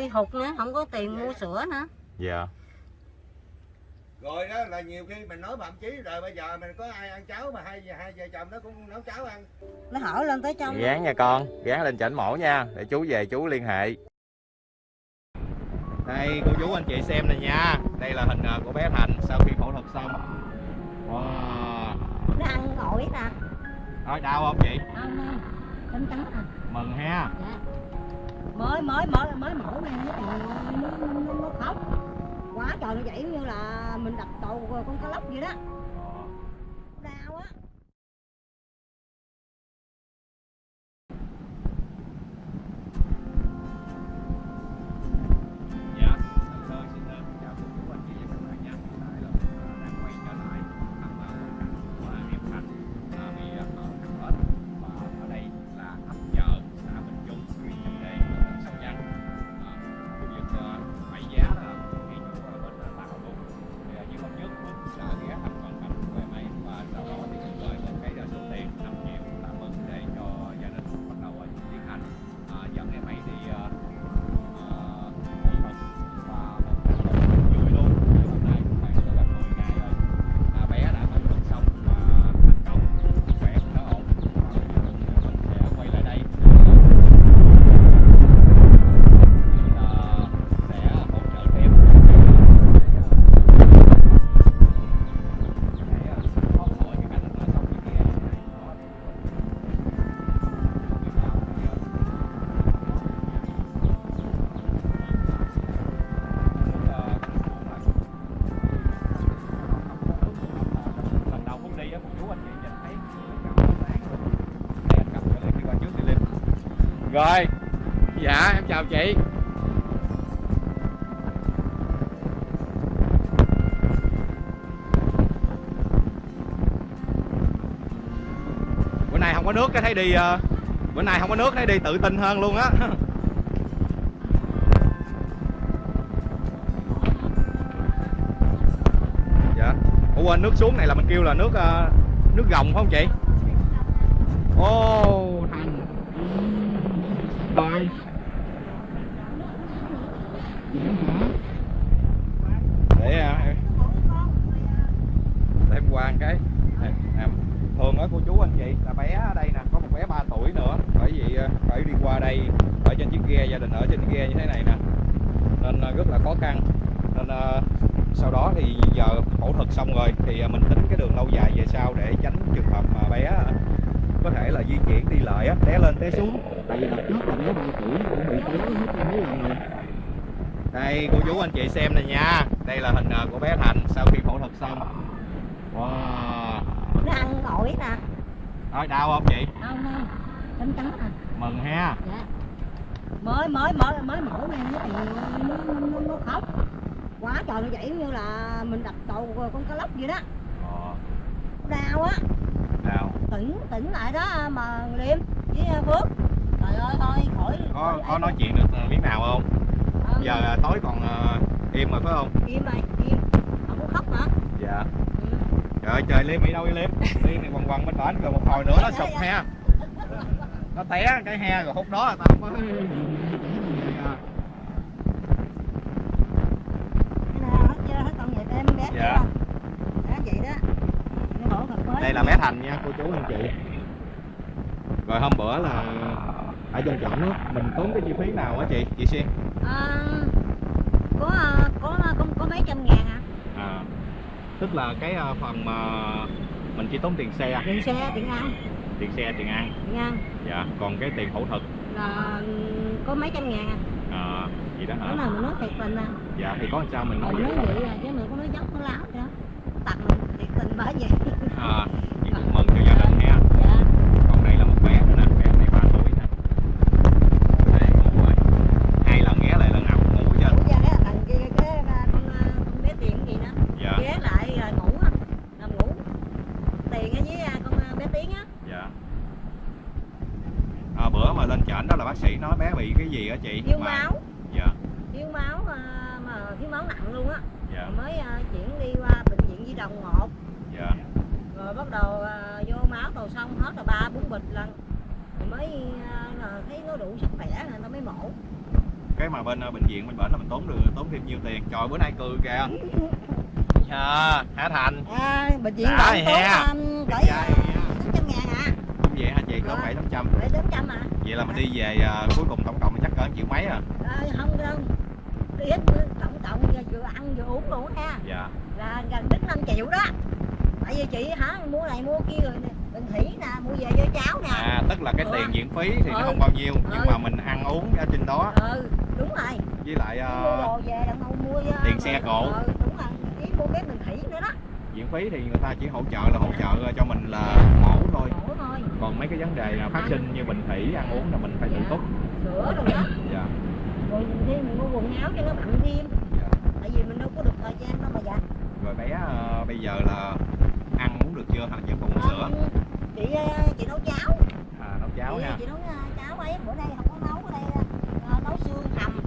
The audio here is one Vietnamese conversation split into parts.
bị hụt nữa không có tiền mua sữa nữa. Dạ. Rồi đó là nhiều khi mình nói thậm chí rồi bây giờ mình có ai ăn cháo mà hai hai vợ chồng nó cũng nấu cháo ăn. Nó hỏi lên tới trong gán nha con gán lên chảnh mổ nha để chú về chú liên hệ. Đây cô chú anh chị xem này nha. Đây là hình ờ, của bé thành sau khi phẫu thuật xong. Wow. nó ăn ổi nè nói đau không chị? Không không trắng trắng à. Mừng ha. Dạ mới mới mới mới mổ này nó thì nó, nó, nó khóc. Quá trời nó vậy như là mình đập đầu con cá lóc vậy đó. Rồi. Dạ em chào chị. Bữa nay không có nước cái thấy đi ờ, bữa nay không có nước thấy đi tự tin hơn luôn á. Dạ. Ủa quên nước xuống này là mình kêu là nước ờ, nước gồng phải không chị ô thành rồi để à, em để em qua một cái Nè, à, thường á cô chú anh chị là bé ở đây nè có một bé 3 tuổi nữa bởi vì ờ, phải đi qua đây ở trên chiếc ghe gia đình ở trên ghe như thế này nè nên ờ, rất là khó khăn nên ờ, sau đó thì giờ phẫu thuật xong rồi thì ờ, mình tính cái đường lâu dài về sau để tránh trường hợp mà bé ờ, có thể là di chuyển đi lại á té lên té xuống. Tại vì đợt trước là bé 3 tuổi cũng bị té hết mấy lần rồi đây cô chú anh chị xem này nha. Đây là hình ờ, của bé Thành sau khi phẫu thuật xong. Wow. Nó ăn ổi nè. Nói đau không chị? Không không? Trắng trắng à. Mừng ha. Dạ. Mới mới mới mới mổ này nó thì nó, nó, nó khóc. Quá trời nó vậy như là mình đập đầu con cá lóc vậy đó. Ờ, đau á. đau tỉnh tỉnh lại đó mà liêm với phước. Trời ơi thôi khỏi có khỏi có nói chuyện được miếng nào không? Ờ, giờ ờ, tối còn ờ, im rồi phải không? Im rồi im. Không có khóc nữa dạ. Ừ. trời ơi, trời liêm đi đâu đi liêm? Liêm này quằn quằn bên bển rồi một hồi nữa nó sụp ha nó té cái he rồi hút đó là tao mới Cái nào hết chưa hết còn vậy em bé Dạ. chưa? đó vậy đó Nó hổ thật mới đây là bé thành nha. Cô chú anh chị. Rồi hôm bữa là ở trên trọng á mình tốn cái chi phí nào á chị? Chị xuyên. À, có à, có có có mấy trăm ngàn à à tức là cái ờ, phần mà mình chỉ tốn tiền xe tiền xe tiền ăn. Tiền xe tiền ăn. Tiền ăn. Dạ còn cái tiền phẫu thuật. Là có mấy trăm ngàn à? À, gì đó đó hả là mình nói thiệt tình à? Dạ thì có làm sao mình nói mình vậy? nói vậy à? Chứ mình có nói dốc nó láo đó tặng mình thiệt tình bởi vậy à chị cũng mừng cho gia đình ha dạ còn đây là một bé nữa nè bé này ba tuổi nè đây ngủ rồi hai lần ghé lại lần nào cũng ngủ hết trơn Ủa ra cái thằng kia cái à, con à, con bé tiền gì đó dạ ghé lại rồi ngủ á nằm ngủ tiền á với à, con à, bé tiếng á dạ à, bữa mà lên chảnh đó là bác sĩ nói bé bị cái gì á chị thiếu Mà- máu dạ thiếu máu à, mà thiếu máu nặng luôn á dạ rồi mới à, chuyển đi qua bệnh viện di đồng một. Dạ. Rồi bắt đầu à, vô máu đồ xong hết là ba bốn bịch lần. Rồi mới à, thấy nó đủ sức khỏe rồi người ta mới mổ. Cái mà bên ờ, bệnh viện bên bển là mình tốn được tốn thêm nhiêu tiền. Trời bữa nay cười kìa. À, hả thành? À, bệnh viện Đã bệnh tốn um, cỡ Trai sáu trăm ngàn cũng vậy hả chị? Có Dạ. bảy tám trăm. Bảy tám trăm à vậy là mình đi về à, cuối cùng tổng cộng chắc cỡ triệu mấy à? À, không đâu. Đi hết tổng cộng vừa ăn vừa uống luôn ha. Dạ. Là gần đến 5 triệu đó. Tại vì chị hả mua này mua kia rồi bình thủy nè mua về cho cháu nè. À tức là cái Ừ. tiền viện phí thì nó Ừ. không bao nhiêu nhưng Ừ. mà mình ăn uống ở trên đó. Ừ đúng rồi. Với lại à, mua đồ về đặng mua uh, tiền xe cộ. ừ, đúng rồi. Chỉ mua cái bình thủy nữa đó. Viện phí thì người ta chỉ hỗ trợ là hỗ trợ cho mình là mổ thôi. Khổ thôi. Còn mấy cái vấn đề là phát sinh như bệnh thủy ăn uống là mình phải tự Dạ. túc. Sữa rồi đó. Dạ. Rồi thêm mình mua quần áo cho nó bận thêm dạ tại vì mình đâu có được thời gian đâu mà dạ rồi bé à, bây giờ là ăn uống được chưa? Hả vẫn còn uống sữa. Ờ, chị uh, chị nấu cháo. À nấu cháo chị, ha chị nấu uh, cháo ấy bữa nay không có nấu ở đây uh, nấu xương hầm.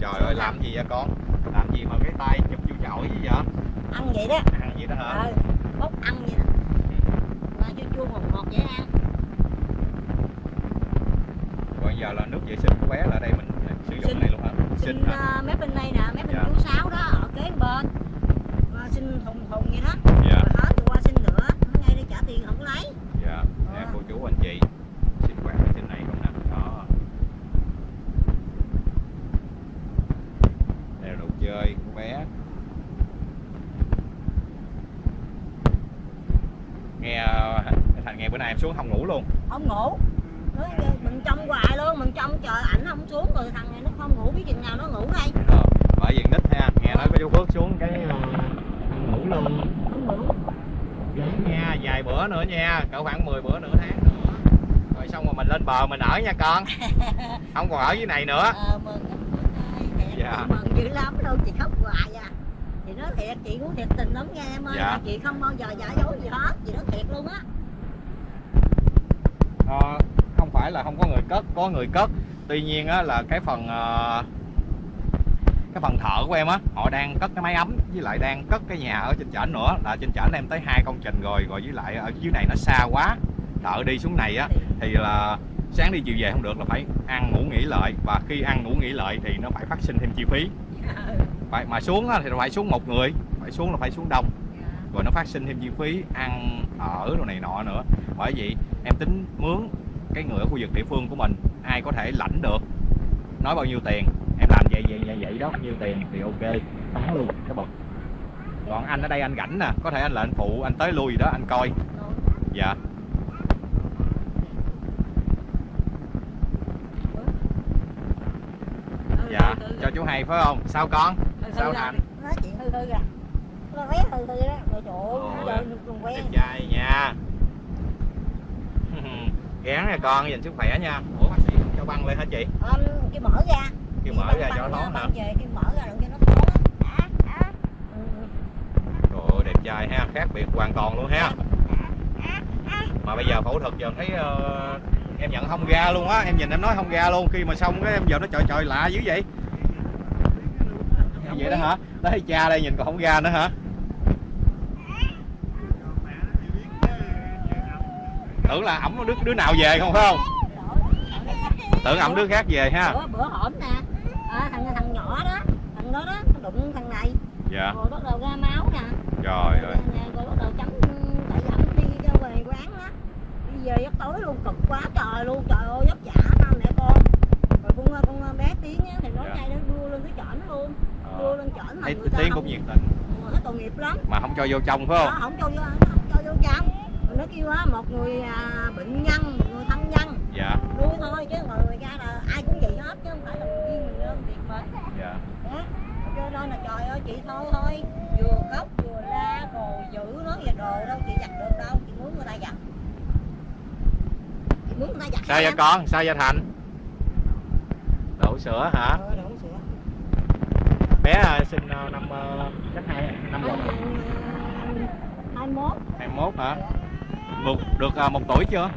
Trời ơi làm gì vậy con? Làm gì mà cái tay chụp vô chổi gì vậy? Ăn vậy đó. Ăn gì đó hả? Ờ bốc ăn vậy đó. Mà chua chua ngọt ngọt dễ ăn. Rồi giờ là nước vệ sinh của bé là ở đây mình sử dụng này luôn hả? xin hả? uh, mép bên đây nè mép bên Dạ. chú sáu đó ở kế bên xin thùng thùng vậy đó. Dạ. Rồi hết rồi qua xin nữa. Nó ngay đây trả tiền không có lấy. Dạ nè Ờ. cô chú anh chị sinh hoạt ở trên này không nè. Đó. Đây là đồ chơi của bé. Nghe thành nghe bữa nay em xuống không ngủ luôn. Không ngủ. Mình trông hoài luôn mình trông chờ ảnh không xuống rồi thằng này nó không ngủ biết chừng nào nó ngủ đây Ờ, bởi vì nít ha nghe nói có chú Phước xuống cái ờ, ngủ luôn không ngủ Vậy nha vài bữa nữa nha cỡ khoảng 10 bữa nửa tháng nữa. Rồi xong rồi mình lên bờ mình ở nha con. Không còn ở dưới này nữa. Ờ mừng Dạ. mừng dữ lắm. Đâu chị khóc hoài à chị nói thiệt chị cũng thiệt tình lắm nha em ơi. Dạ. chị không bao giờ giả dối gì hết chị nói thiệt luôn á. Ờ, không phải là không có người cất có người cất. Tuy nhiên á, là cái phần ờ, cái phần thợ của em á họ đang cất cái máy ấm với lại đang cất cái nhà ở trên trển nữa. Là trên trển em tới hai công trình rồi rồi với lại ở dưới này nó xa quá thợ đi xuống này á. Thì là sáng đi chiều về không được là phải ăn ngủ nghỉ lợi và khi ăn ngủ nghỉ lợi thì nó phải phát sinh thêm chi phí. Phải mà xuống á, thì phải xuống một người phải xuống là phải xuống đông. Rồi nó phát sinh thêm chi phí ăn ở đồ này nọ nữa. Bởi vậy em tính mướn cái người ở khu vực địa phương của mình ai có thể lãnh được nói bao nhiêu tiền em làm vậy vậy vậy đó. Nhiêu tiền thì ok. Bán luôn cái bậc. Còn anh ở đây anh rảnh nè. Có thể anh là anh phụ anh tới lui gì đó anh coi. Dạ. Dạ cho chú hay phải không? Sao con? Sao thành nói chuyện hư hư à bé hư hư đó rồi quen đẹp trai nha. Gán nha con dành sức khỏe nha. Ủa bác sĩ cho băng lên hả chị? Um, cái mở ra kêu mở ra cho nó thoáng hả? băng về cái mở ra đừng cho nó thoáng á trời ơi đẹp trai ha khác biệt hoàn toàn luôn ha. Mà bây giờ phẫu thuật giờ thấy ờ, em nhận không ra luôn á em nhìn em nói không ra luôn khi mà xong cái em giờ nó trời trời lạ dữ vậy. Vậy đó hả? Đấy cha đây nhìn còn không ra nữa hả? Tưởng là ổng đứa đứa nào về không phải không? Tưởng ổng đứa khác về ha. Bữa, bữa hổm nè à, thằng thằng nhỏ đó thằng đó đó nó đụng thằng này. Dạ. Rồi bắt đầu ra máu nè. Trời ơi. rồi bắt đầu chấm tại dẫn đi ra về quán á đi về giấc tối luôn cực quá trời luôn trời ơi vất vả ba mẹ con. Rồi con con bé tiếng á thì nói Dạ. ngay đó đua lên cái chởn luôn Ờ, lên chởn mà tiếng không cũng nhiệt tình. Nó tội nghiệp lắm. Mà không cho vô trong phải nó không không cho vô nó không cho vô trong. Rồi nó kêu á một người à, bệnh nhân một người thân nhân dạ nuôi thôi chứ người người ra là ai cũng vậy hết chứ không phải là riêng mình đơn việc mình dạ đó cho nên là trời ơi chị thôi thôi. Vừa khóc vừa la rồi giữ nó về đồ đâu chị giặt được đâu. Chị muốn người ta giặt. Chị muốn người ta giặt sao vậy con? Sao vậy thành? Đổ sữa hả? Ờ, đổ sữa. bé à, sinh à, năm à, chắc hai năm Hai rồi hai mốt 21 hả? Một được một tuổi chưa?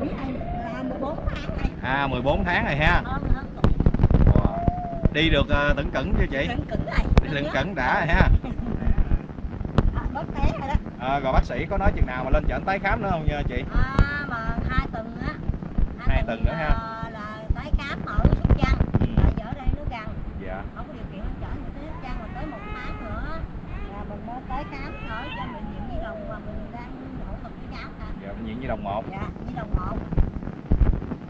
Tuổi này là 14 tháng này à 14 tháng rồi ha đi được à, uh, tẩn cẩn chưa chị? Tẩn cẩn này đi cẩn. Đã ha. À, à, rồi bác sĩ có nói chừng nào mà lên chẩn tái khám nữa không nha chị? À, mà hai tuần á. Hai, hai tuần, tuần nữa à, ha. là tái khám ở Sóc Trăng. Ừ. rồi ở đây nó gần dạ. Không có điều kiện lên chẩn thì tới Sóc mà tới một tháng nữa là mình mới tới khám ở cho mình nhiễm Nhi Đồng mà mình đang phẫu thuật cái cháu hả dạ nhiễm viện Nhi Đồng một. Dạ Nhi Đồng một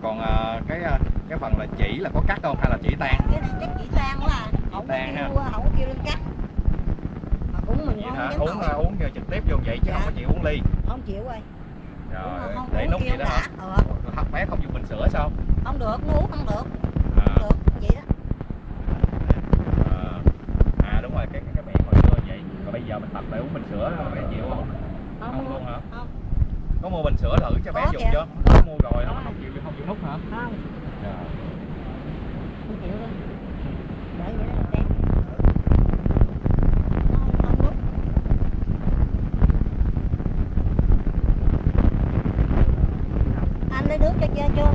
còn ờ, cái ờ, cái phần là chỉ là có cắt không hay là chỉ tan? Cái này chắc chỉ tan quá à. Không tan ha. không kêu lên cắt. Mà cũng mình vậy không hả? uống ờ, uống trực tiếp vô vậy chứ Dạ. không có chịu uống ly. Không chịu rồi. Rồi không để nút vậy đó hả? Đã ờ, bé không dùng bình sữa sao? Không được nó uống không được. À, không được vậy đó. À, à đúng rồi cái cái, cái miệng hồi xưa vậy. Rồi bây giờ mình tập lại uống bình sữa bé chịu không? Không luôn hả? Không có mua bình sữa thử cho bé dùng chưa? Có mua rồi nó không chịu không chịu hút hả? Không. Dạ. không chịu đâu để vậy đó đem không không rút anh lấy nước cho cho cho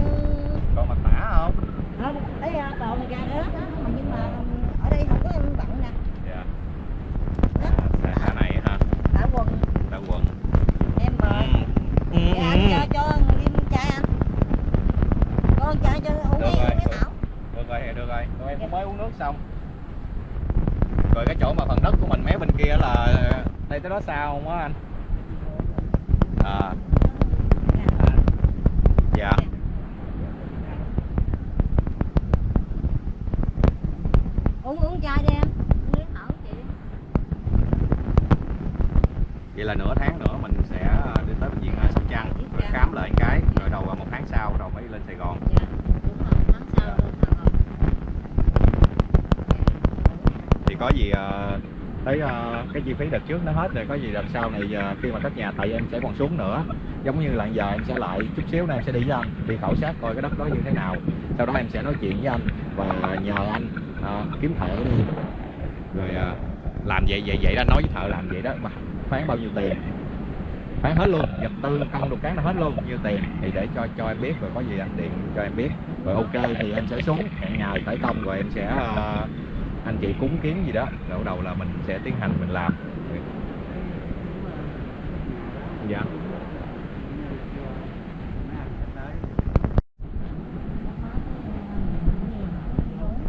còn mặt tả không? Không lấy ra còn ra đó mà nhưng mà ở đây không có em bận nè dạ đó à, xà này hả đã quần đã quần em mời ừ. Dạ, anh cho cho liêm chai anh con chai cho uống Được đi rồi, uống cái được. thảo được rồi được rồi rồi em cũng mới uống nước xong rồi cái chỗ mà phần đất của mình mé bên kia là đây tới đó sao không á anh? À. Dạ. Uống uống chai đi em. Vậy là nửa tháng nữa mình sẽ ờ, đi tới bệnh viện sóc trăng rồi khám lại cái rồi đầu một tháng sau rồi mới lên sài gòn. Dạ đúng rồi tháng sau lên Sài Gòn. Thì có gì ờ, tới uh, ờ, cái chi phí đợt trước nó hết rồi có gì đợt sau này uh, khi mà cất nhà tại em sẽ còn xuống nữa giống như là giờ em sẽ lại chút xíu nữa em sẽ đi với anh đi khảo sát coi cái đất đó như thế nào. Sau đó em sẽ nói chuyện với anh và nhờ anh uh, kiếm thợ đi. Rồi uh, làm vậy vậy vậy đó nói với thợ làm vậy đó mà phán bao nhiêu tiền? Phán hết luôn vật tư công đồ cán là hết luôn nhiêu tiền? Thì để cho cho em biết rồi có gì anh điện cho em biết. Rồi ok thì em sẽ xuống hẹn ngày khởi công rồi em sẽ uh, anh chị cúng kiến gì đó. Rồi bắt đầu là mình sẽ tiến hành, mình làm. Dạ.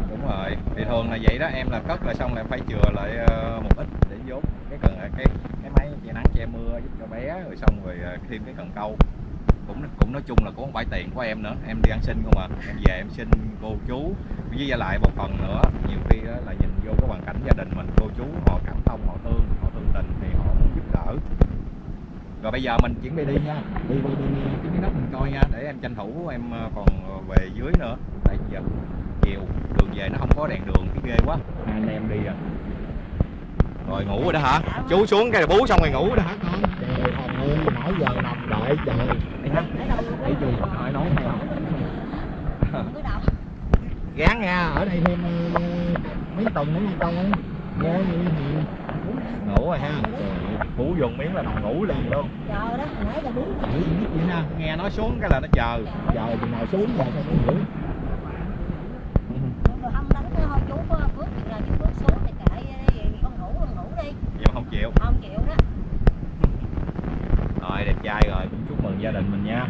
Đúng rồi. Thì thường là vậy đó. Em là cất là xong là em phải chừa lại ờ, một ít để vốn cái cần cái cái máy che nắng che mưa giúp cho bé, rồi xong rồi ờ, thêm cái cần câu cũng cũng nói chung là cũng không phải tiền của em nữa. Em đi ăn xin không à. Em về em xin cô chú. Với lại một phần nữa. Nhiều khi đó là nhìn vô cái hoàn cảnh gia đình mình cô chú họ cảm thông họ thương họ thương tình thì họ muốn giúp đỡ. Rồi bây giờ mình chuẩn bị đi nha. Đi đi đi, đi. Cái đất mình coi nha. Để em tranh thủ em ờ, còn ờ, về dưới nữa. Tại giờ chiều đường về nó không có đèn đường cái ghê quá. Hai anh em đi à. Rồi ngủ rồi đó hả? Chú xuống cái bú xong rồi ngủ rồi đó hả con? Trời ơi nãy giờ nằm đợi trời gì nói nói hay không ở đâu gán nha ở đây thêm ờ, mấy tuần con ơi nghe gì thì ngủ rồi ha. Bú dùng miếng là nằm ngủ liền luôn. Chờ đó nãy giờ đúng. Vậy nè nghe nói xuống cái là nó chờ. Chờ. Chừng nào xuống rồi sao nó ngủ rồi không đánh thôi chú có bước chừng nào chú bước xuống thì kệ đi con ngủ con ngủ đi giờ không chịu không chịu đó rồi đẹp trai rồi cũng chúc mừng gia đình mình nha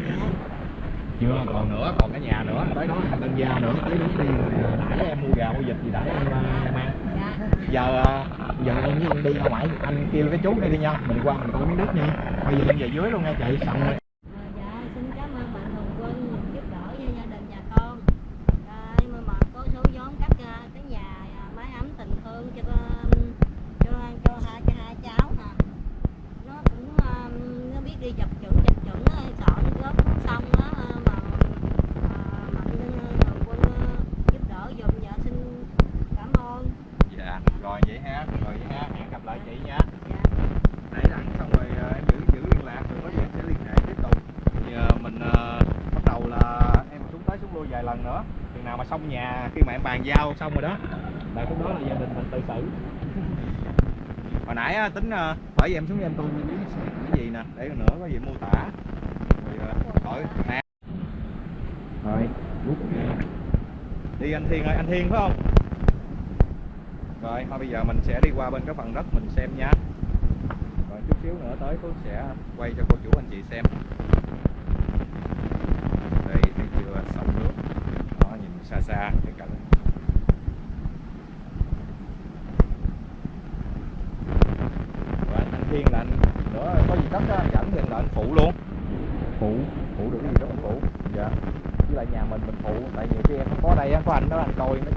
chưa còn nữa còn cái nhà nữa. Tới đó thành tân gia nữa tới đúng đi. Rồi nãy em mua gà mua vịt gì để em ờ, em ăn. Dạ. Giờ ờ, giờ em với anh đi ra ngoài anh kêu cái chú đi đi nha. Mình qua mình coi miếng đất nha. Bây giờ em về dưới luôn nha chị. Xong rồi À, dạ xin cảm ơn bạn Hồng Quân giúp đỡ cho gia đình nhà con à, nhưng mà, mà có số vốn cắt à, cái nhà à, mái ấm tình thương cho con- cho cho hai cho hai cháu nè nó cũng à, nó biết đi dập chuẩn dập chuẩn á, sợ nó góp không xong á à, mà à, mạnh Hồng Quân à, giúp đỡ giùm dạ xin cảm ơn dạ rồi vậy ha rồi vậy ha hẹn gặp lại chị nha dạ nãy rảnh xong rồi ờ, em giữ giữ liên lạc rồi có gì em sẽ liên hệ tiếp tục thì ờ, mình ờ, bắt đầu là em xuống tới xuống lui vài lần nữa. Chừng nào mà xong nhà khi mà em bàn giao xong rồi đó. Là lúc đó là gia đình mình tự xử. Hồi nãy á, tính ờ, bởi vì em xuống em tôi cái gì nè để nữa có gì mô tả. Rồi ờ, hỏi nè rồi. Đi anh Thiên ơi anh Thiên phải không? Rồi thôi bây giờ mình sẽ đi qua bên cái phần đất mình xem nha. Rồi chút xíu nữa tới Phước sẽ quay cho cô chú anh chị xem đây thấy chưa sông nước đó nhìn xa cái cảnh rồi anh, anh Thiên là anh nữa có gì cất á, dẫn thì là anh phụ luôn. Phụ. Phụ được cái gì đó mình phụ. Dạ. Với lại nhà mình mình phụ. Tại nhiều khi em không có đây á có anh đó anh coi nó